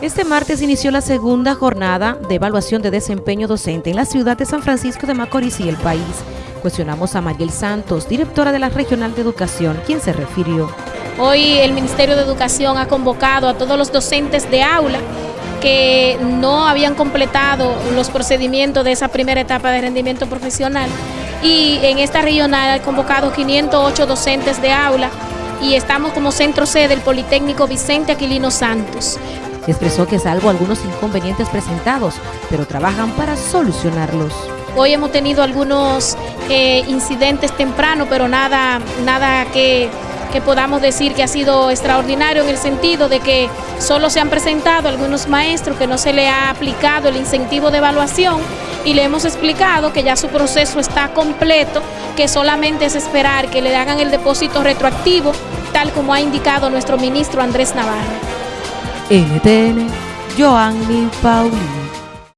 Este martes inició la segunda jornada de evaluación de desempeño docente en la ciudad de San Francisco de Macorís y el país. Cuestionamos a Mariel Santos, directora de la Regional de Educación, quien se refirió. Hoy el Ministerio de Educación ha convocado a todos los docentes de aula que no habían completado los procedimientos de esa primera etapa de rendimiento profesional y en esta regional ha convocado 508 docentes de aula y estamos como centro sede del Politécnico Vicente Aquilino Santos. Expresó que salvo algunos inconvenientes presentados, pero trabajan para solucionarlos. Hoy hemos tenido algunos eh, incidentes temprano, pero nada, nada que, que podamos decir que ha sido extraordinario en el sentido de que solo se han presentado algunos maestros que no se le ha aplicado el incentivo de evaluación y le hemos explicado que ya su proceso está completo, que solamente es esperar que le hagan el depósito retroactivo, tal como ha indicado nuestro ministro Andrés Navarro. NTN, Joanny Paulino.